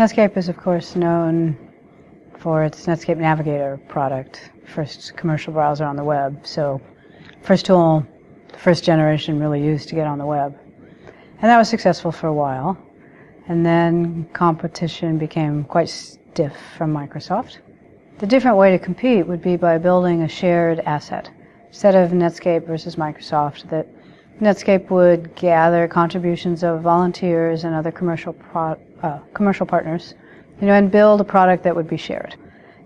Netscape is, of course, known for its Netscape Navigator product, first commercial browser on the web. So, first tool, the first generation really used to get on the web. And that was successful for a while. And then competition became quite stiff from Microsoft. The different way to compete would be by building a shared asset. Instead of Netscape versus Microsoft, that Netscape would gather contributions of volunteers and other commercial uh, commercial partners, you know, and build a product that would be shared.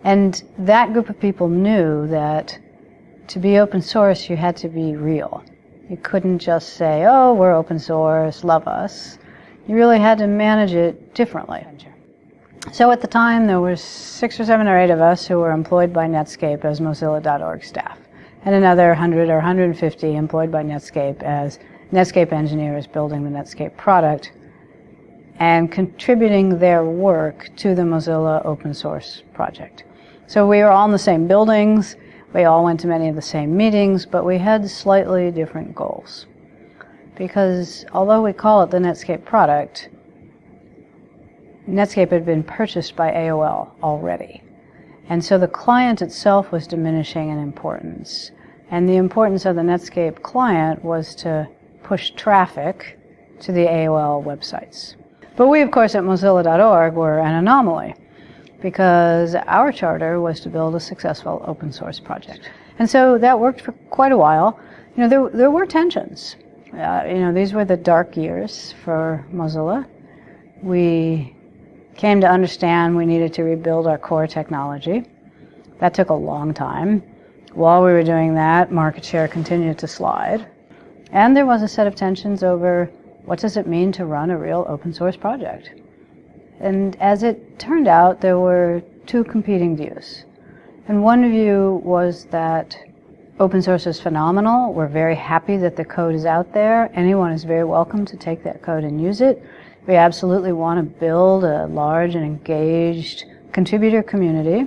And that group of people knew that to be open source, you had to be real. You couldn't just say, "Oh, we're open source, love us." You really had to manage it differently. So at the time, there were six or seven or eight of us who were employed by Netscape as Mozilla.org staff, and another 100 or 150 employed by Netscape as Netscape engineers building the Netscape product and contributing their work to the Mozilla open source project. So we were all in the same buildings, we all went to many of the same meetings, but we had slightly different goals. Because although we call it the Netscape product, Netscape had been purchased by AOL already. And so the client itself was diminishing in importance. And the importance of the Netscape client was to push traffic to the AOL websites. But we, of course, at Mozilla.org were an anomaly because our charter was to build a successful open source project. And so that worked for quite a while. You know, there, there were tensions. Uh, you know, these were the dark years for Mozilla. We came to understand we needed to rebuild our core technology. That took a long time. While we were doing that, market share continued to slide. And there was a set of tensions over what does it mean to run a real open source project? And as it turned out, there were two competing views. And one view was that open source is phenomenal. We're very happy that the code is out there. Anyone is very welcome to take that code and use it. We absolutely want to build a large and engaged contributor community.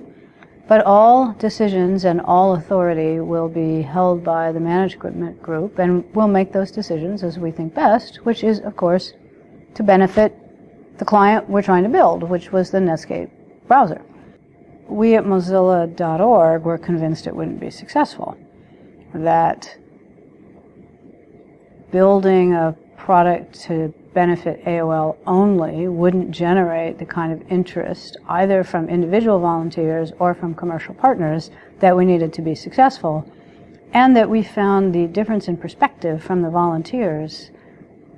But all decisions and all authority will be held by the management group, and we'll make those decisions as we think best, which is, of course, to benefit the client we're trying to build, which was the Netscape browser. We at Mozilla.org were convinced it wouldn't be successful, that building a product to benefit AOL only wouldn't generate the kind of interest either from individual volunteers or from commercial partners that we needed to be successful, and that we found the difference in perspective from the volunteers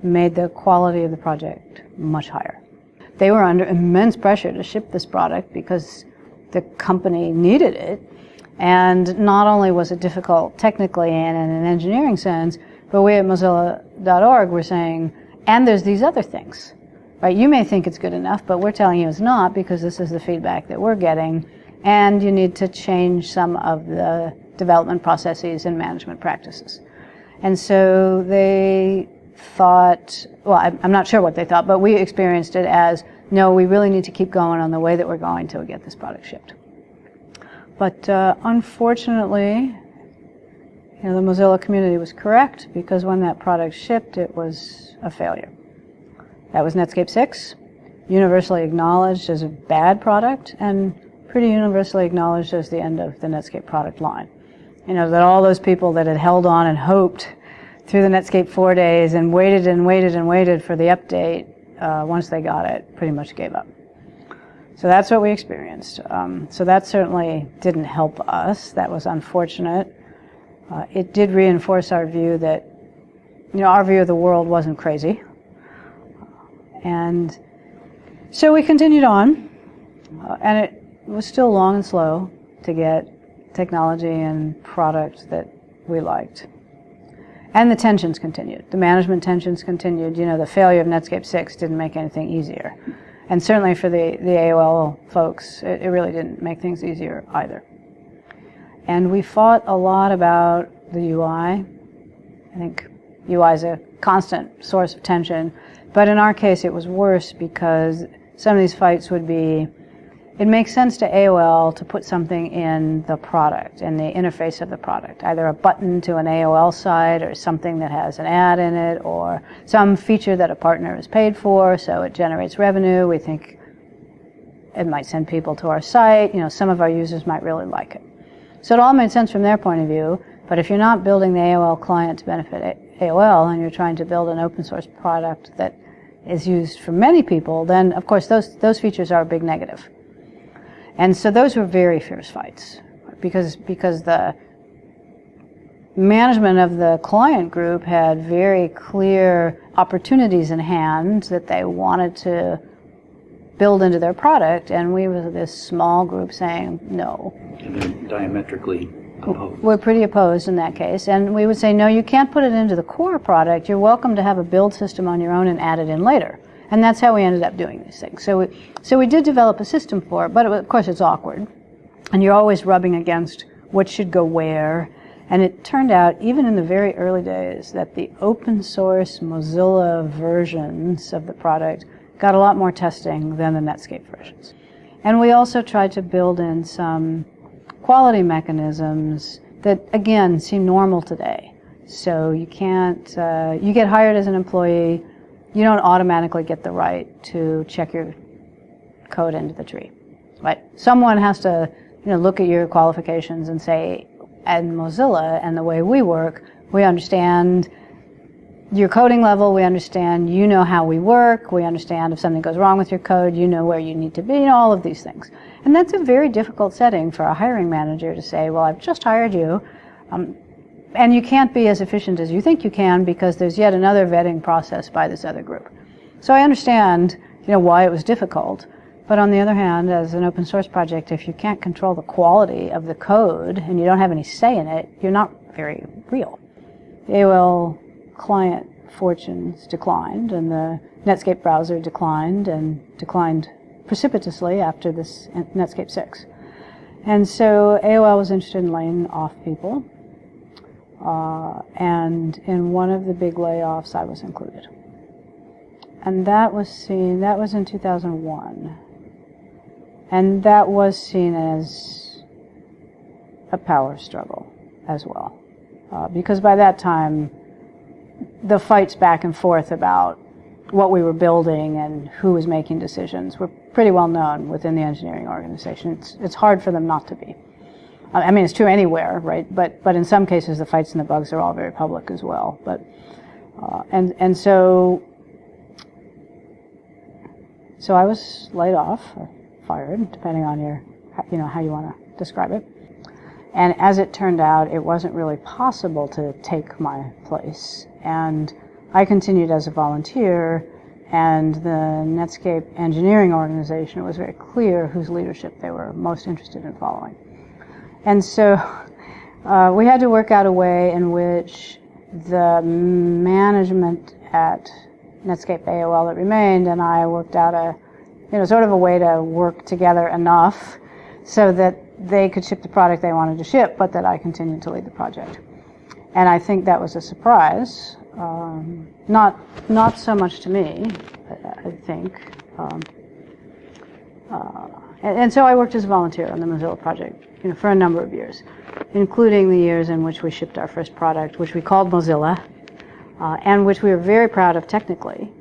made the quality of the project much higher. They were under immense pressure to ship this product because the company needed it, and not only was it difficult technically and in an engineering sense, but we at Mozilla.org were saying, and there's these other things. Right? You may think it's good enough, but we're telling you it's not because this is the feedback that we're getting, and you need to change some of the development processes and management practices. And so they thought, well, I'm not sure what they thought, but we experienced it as, no, we really need to keep going on the way that we're going till we get this product shipped. But uh, unfortunately, you know, the Mozilla community was correct because when that product shipped, it was a failure. That was Netscape 6, universally acknowledged as a bad product and pretty universally acknowledged as the end of the Netscape product line. You know, that all those people that had held on and hoped through the Netscape 4 days and waited and waited and waited for the update, uh, once they got it, pretty much gave up. So that's what we experienced. Um, so that certainly didn't help us. That was unfortunate uh, it did reinforce our view that, you know, our view of the world wasn't crazy. And so we continued on, uh, and it was still long and slow to get technology and product that we liked. And the tensions continued. The management tensions continued. You know, the failure of Netscape 6 didn't make anything easier. And certainly for the, the AOL folks, it, it really didn't make things easier either. And we fought a lot about the UI. I think UI is a constant source of tension. But in our case, it was worse because some of these fights would be it makes sense to AOL to put something in the product, in the interface of the product, either a button to an AOL site or something that has an ad in it or some feature that a partner has paid for so it generates revenue. We think it might send people to our site. You know, some of our users might really like it. So it all made sense from their point of view. But if you're not building the AOL client to benefit AOL and you're trying to build an open source product that is used for many people, then of course those, those features are a big negative. And so those were very fierce fights because, because the management of the client group had very clear opportunities in hand that they wanted to build into their product, and we were this small group saying no. And they're diametrically opposed. We're pretty opposed in that case, and we would say no, you can't put it into the core product. You're welcome to have a build system on your own and add it in later. And that's how we ended up doing these things. So we, so we did develop a system for it, but it, of course it's awkward, and you're always rubbing against what should go where. And it turned out, even in the very early days, that the open source Mozilla versions of the product got a lot more testing than the Netscape versions. And we also tried to build in some quality mechanisms that, again, seem normal today. So you can't, uh, you get hired as an employee, you don't automatically get the right to check your code into the tree. Right? Someone has to, you know, look at your qualifications and say, at Mozilla and the way we work, we understand your coding level, we understand you know how we work, we understand if something goes wrong with your code, you know where you need to be, you know, all of these things. And that's a very difficult setting for a hiring manager to say, well, I've just hired you, um, and you can't be as efficient as you think you can because there's yet another vetting process by this other group. So I understand, you know, why it was difficult. But on the other hand, as an open source project, if you can't control the quality of the code and you don't have any say in it, you're not very real. The AOL client fortunes declined, and the Netscape browser declined, and declined precipitously after this Netscape 6. And so AOL was interested in laying off people, uh, and in one of the big layoffs, I was included. And that was seen, that was in 2001. And that was seen as a power struggle as well. Uh, because by that time, the fights back and forth about what we were building and who was making decisions were pretty well known within the engineering organization. It's, it's hard for them not to be. I mean, it's true anywhere, right? But, but in some cases, the fights and the bugs are all very public as well. But, uh, and, and so, so I was laid off or fired, depending on your, you know, how you want to describe it. And as it turned out, it wasn't really possible to take my place. And I continued as a volunteer, and the Netscape engineering organization, it was very clear whose leadership they were most interested in following. And so uh, we had to work out a way in which the management at Netscape AOL that remained and I worked out a, you know, sort of a way to work together enough so that they could ship the product they wanted to ship, but that I continued to lead the project. And I think that was a surprise. Um, not not so much to me, I, think. Um, uh, and, and, so I worked as a volunteer on the Mozilla project you know, for a number of years, including the years in which we shipped our first product, which we called Mozilla, uh, and which we were very proud of technically.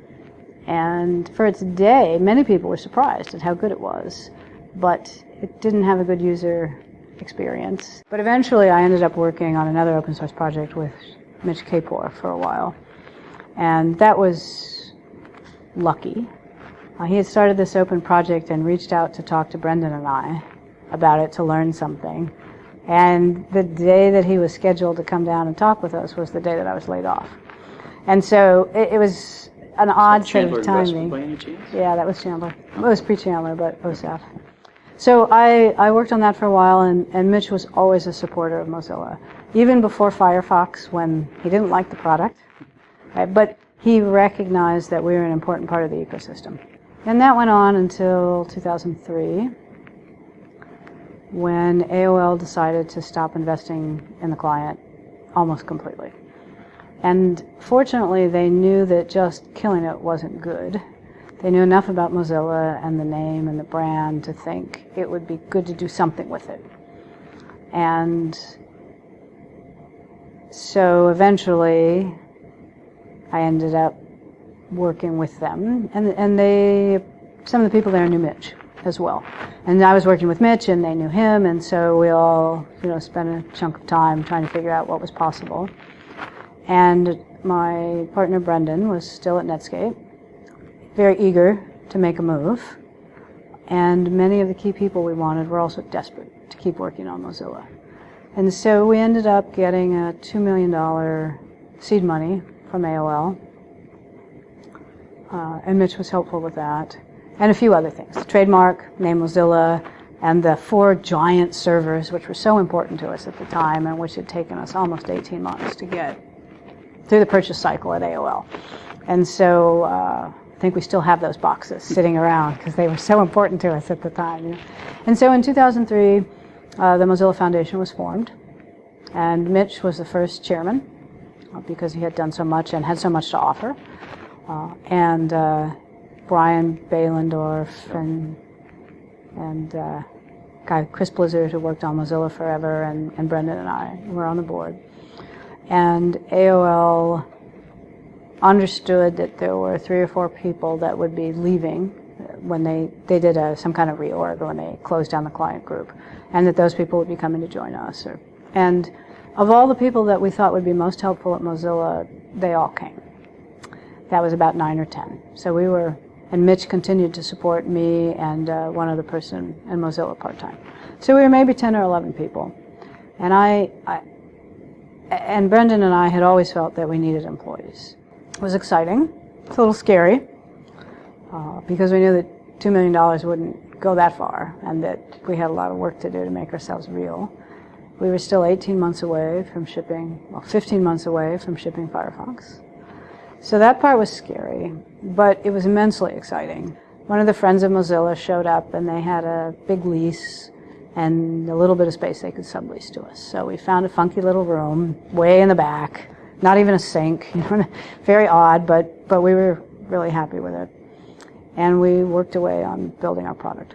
And for its day, many people were surprised at how good it was. But it didn't have a good user experience. But eventually I ended up working on another open source project with Mitch Kapor for a while. And that was lucky. Uh, he had started this open project and reached out to talk to Brendan and I about it to learn something. And the day that he was scheduled to come down and talk with us was the day that I was laid off. And so it, it was an odd sort of timing. Yeah, that was Chandler. It was pre-Chandler, but OSAF. So I, I worked on that for a while, and, and Mitch was always a supporter of Mozilla, even before Firefox when he didn't like the product. Right? But he recognized that we were an important part of the ecosystem. And that went on until 2003 when AOL decided to stop investing in the client almost completely. And fortunately, they knew that just killing it wasn't good. They knew enough about Mozilla and the name and the brand to think it would be good to do something with it. And so eventually, I ended up working with them, and and they, some of the people there knew Mitch as well. And I was working with Mitch, and they knew him, and so we all, you know, spent a chunk of time trying to figure out what was possible. And my partner Brendan was still at Netscape, very eager to make a move. And many of the key people we wanted were also desperate to keep working on Mozilla. And so we ended up getting a $2 million seed money from AOL. Uh, and Mitch was helpful with that. And a few other things. Trademark, name Mozilla, and the four giant servers, which were so important to us at the time and which had taken us almost 18 months to get through the purchase cycle at AOL. And so uh, I think we still have those boxes sitting around because they were so important to us at the time. You know? And so in 2003, uh, the Mozilla Foundation was formed, and Mitch was the first chairman uh, because he had done so much and had so much to offer. Uh, and uh, Brian Behlendorf and and uh, guy Chris Blizzard who worked on Mozilla forever, and, and Brendan and I were on the board. And AOL understood that there were three or four people that would be leaving when they, they did a, some kind of reorg when they closed down the client group, and that those people would be coming to join us. Or, and of all the people that we thought would be most helpful at Mozilla, they all came. That was about nine or ten. So we were, and Mitch continued to support me and uh, one other person in Mozilla part time. So we were maybe 10 or 11 people. And I, I and Brendan and I had always felt that we needed employees. Was exciting. It's a little scary uh, because we knew that $2 million wouldn't go that far and that we had a lot of work to do to make ourselves real. We were still 18 months away from shipping, well, 15 months away from shipping Firefox. So that part was scary, but it was immensely exciting. One of the friends of Mozilla showed up and they had a big lease and a little bit of space they could sublease to us. So we found a funky little room way in the back, not even a sink, you know, very odd, but, but we were really happy with it. And we worked away on building our product.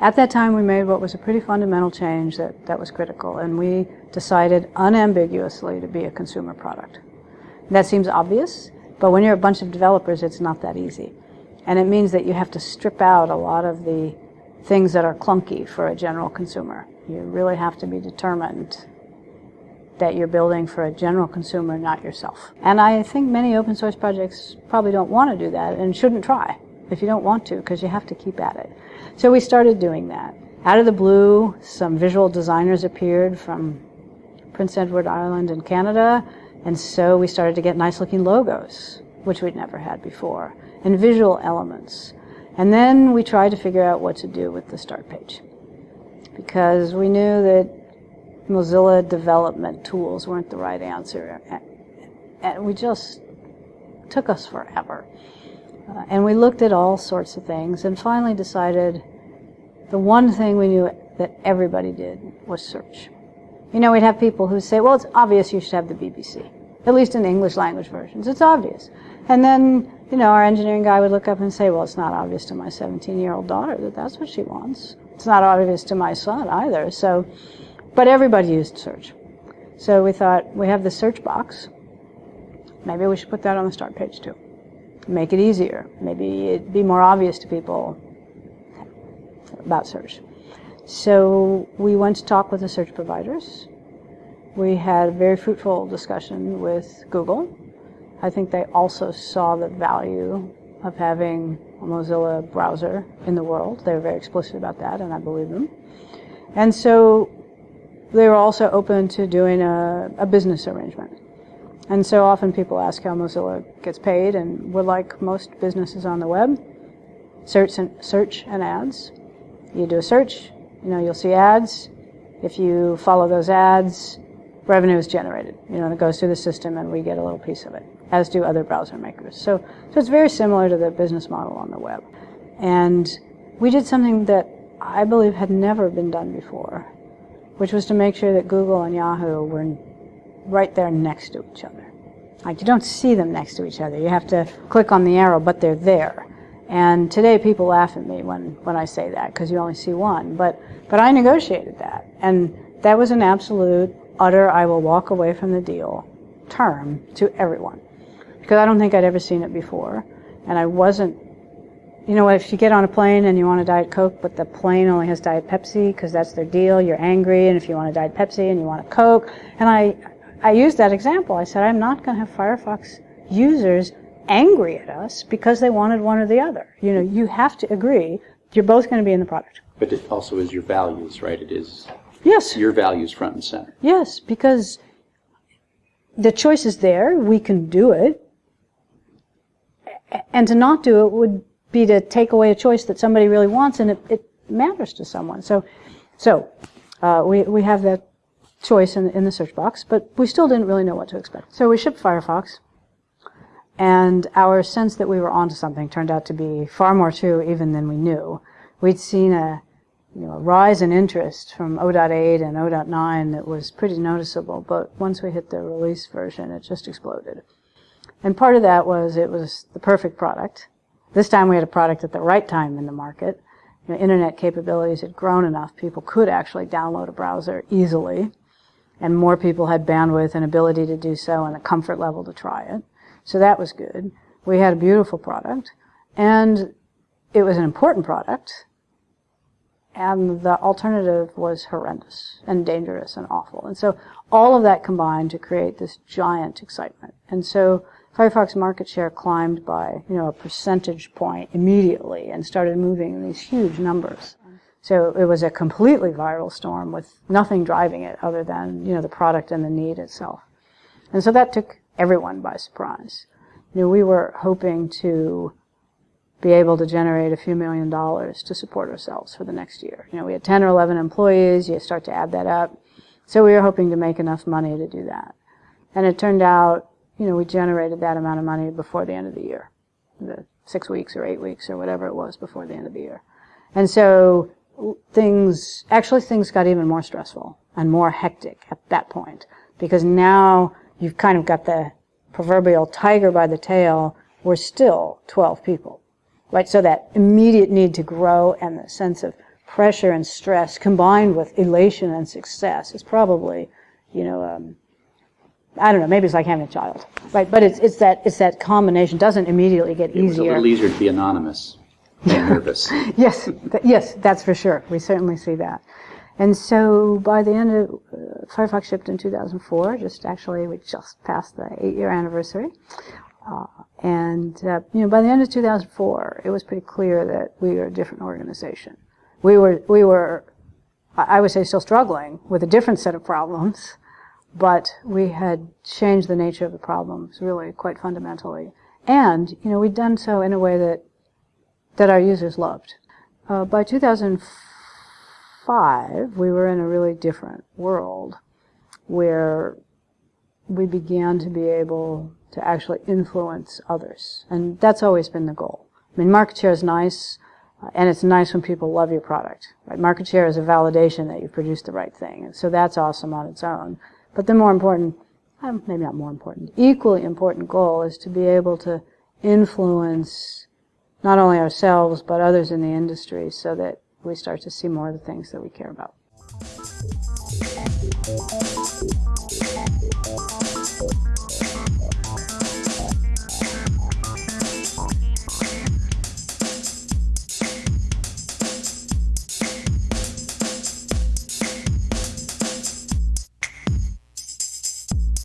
At that time, we made what was a pretty fundamental change that, that was critical, and we decided unambiguously to be a consumer product. That seems obvious, but when you're a bunch of developers, it's not that easy. And it means that you have to strip out a lot of the things that are clunky for a general consumer. You really have to be determined that you're building for a general consumer, not yourself. And I think many open source projects probably don't want to do that and shouldn't try if you don't want to, because you have to keep at it. So we started doing that. Out of the blue, some visual designers appeared from Prince Edward Island in Canada, and so we started to get nice looking logos, which we'd never had before, and visual elements. And then we tried to figure out what to do with the start page. Because we knew that Mozilla development tools weren't the right answer. And we just took us forever. Uh, and we looked at all sorts of things and finally decided the one thing we knew that everybody did was search. You know, we'd have people who say, well, it's obvious you should have the BBC, at least in English language versions. It's obvious. And then you know, our engineering guy would look up and say, well, it's not obvious to my 17-year-old daughter that that's what she wants. It's not obvious to my son either. So, but everybody used search. So we thought, we have the search box. Maybe we should put that on the start page too. Make it easier. Maybe it'd be more obvious to people about search. So we went to talk with the search providers. We had a very fruitful discussion with Google I think they also saw the value of having a Mozilla browser in the world. They were very explicit about that, and I believe them. And so they were also open to doing a, a business arrangement. And so often people ask how Mozilla gets paid, and we're like most businesses on the web, search and, search and ads. You do a search, you know, you'll see ads. If you follow those ads, revenue is generated. You know, it goes through the system and we get a little piece of it, as do other browser makers. So, so it's very similar to the business model on the web. And we did something that I believe had never been done before, which was to make sure that Google and Yahoo were right there next to each other. Like you don't see them next to each other. You have to click on the arrow, but they're there. And today people laugh at me when, when I say that because you only see one. But, but I negotiated that. And that was an absolute utter I will walk away from the deal term to everyone. Because I don't think I'd ever seen it before. And I wasn't you know, if you get on a plane and you want a Diet Coke, but the plane only has Diet Pepsi because that's their deal, you're angry. And if you want a Diet Pepsi and you want a Coke, and I, I used that example. I said, I'm not going to have Firefox users angry at us because they wanted one or the other. You know, you have to agree. You're both going to be in the product. But it also is your values, right? It is Yes. your values front and center. Yes, because the choice is there. We can do it. And to not do it would be to take away a choice that somebody really wants and it, it matters to someone. So, so uh, we, we have that choice in, in the search box, but we still didn't really know what to expect. So we shipped Firefox, and our sense that we were onto something turned out to be far more true even than we knew. We'd seen a you know, a rise in interest from 0.8 and 0.9 that was pretty noticeable, but once we hit the release version, it just exploded. And part of that was it was the perfect product. This time we had a product at the right time in the market. You know, internet capabilities had grown enough, people could actually download a browser easily, and more people had bandwidth and ability to do so and the comfort level to try it. So that was good. We had a beautiful product, and it was an important product, and the alternative was horrendous and dangerous and awful. And so all of that combined to create this giant excitement. And so Firefox market share climbed by, you know, a percentage point immediately and started moving in these huge numbers. So it was a completely viral storm with nothing driving it other than, you know, the product and the need itself. And so that took everyone by surprise. You know, we were hoping to be able to generate a few million dollars to support ourselves for the next year. You know, we had 10 or 11 employees, you start to add that up. So we were hoping to make enough money to do that. And it turned out, you know, we generated that amount of money before the end of the year. The six weeks or eight weeks or whatever it was before the end of the year. And so things, actually things got even more stressful and more hectic at that point because now you've kind of got the proverbial tiger by the tail. We're still 12 people right? So that immediate need to grow and the sense of pressure and stress combined with elation and success is probably, you know, um, I don't know, maybe it's like having a child, right? But it's, it's that, it's that combination doesn't immediately get It was a little easier to be anonymous than nervous. yes, th- yes, that's for sure. We certainly see that. And so by the end of uh, Firefox shipped in 2004, just actually we just passed the eight-year anniversary. Uh, and uh, you know, by the end of 2004, it was pretty clear that we were a different organization. We were we were, I I would say, still struggling with a different set of problems, but we had changed the nature of the problems really quite fundamentally. And you know, we'd done so in a way that that our users loved. Uh, by 2005, we were in a really different world where we began to be able to actually influence others. And that's always been the goal. I mean, market share is nice, uh, and it's nice when people love your product. Right? Market share is a validation that you've produced the right thing. And so that's awesome on its own. But the more important, uh, maybe not more important, equally important goal is to be able to influence not only ourselves, but others in the industry so that we start to see more of the things that we care about.